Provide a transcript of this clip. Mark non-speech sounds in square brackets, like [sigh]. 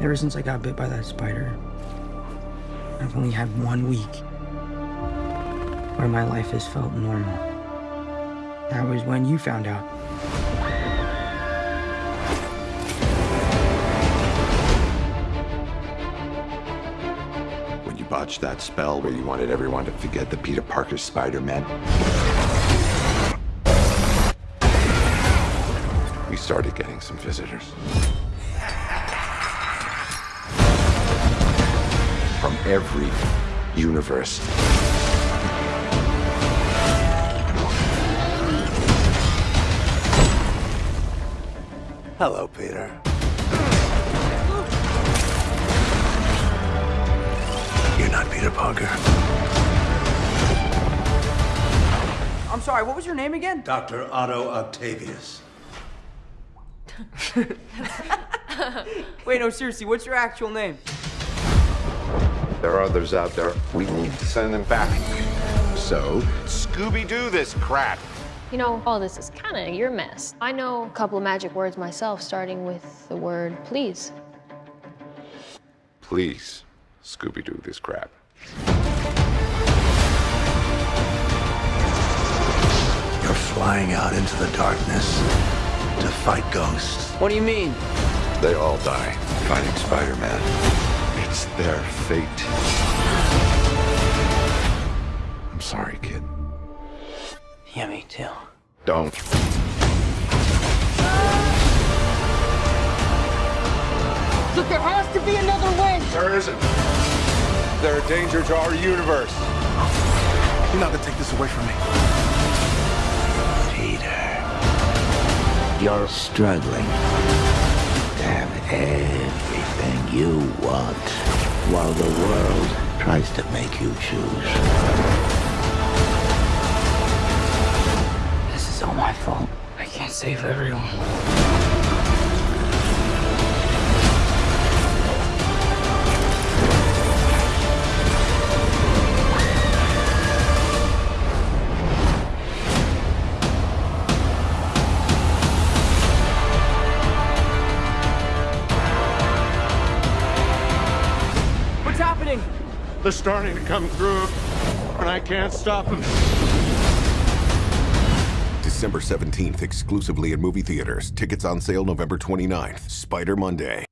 Ever since I got bit by that spider, I've only had one week where my life has felt normal. That was when you found out. When you botched that spell where you wanted everyone to forget that Peter Parker Spider-Man. We started getting some visitors. Every universe. Hello, Peter. You're not Peter Parker. I'm sorry, what was your name again? Dr. Otto Octavius. [laughs] Wait, no, seriously, what's your actual name? There are others out there. We need to send them back. So, Scooby-Doo this crap. You know, all this is kind of your mess. I know a couple of magic words myself, starting with the word please. Please, Scooby-Doo this crap. You're flying out into the darkness to fight ghosts. What do you mean? They all die fighting Spider-Man. It's their fate. I'm sorry, kid. Yeah, me too. Don't. Look, there has to be another way! There isn't. They're a danger to our universe. You're not gonna take this away from me. Peter. You're struggling to have everything you want while the world tries to make you choose. This is all my fault. I can't save everyone. They're starting to come through, and I can't stop them. December 17th, exclusively in movie theaters. Tickets on sale November 29th. Spider Monday.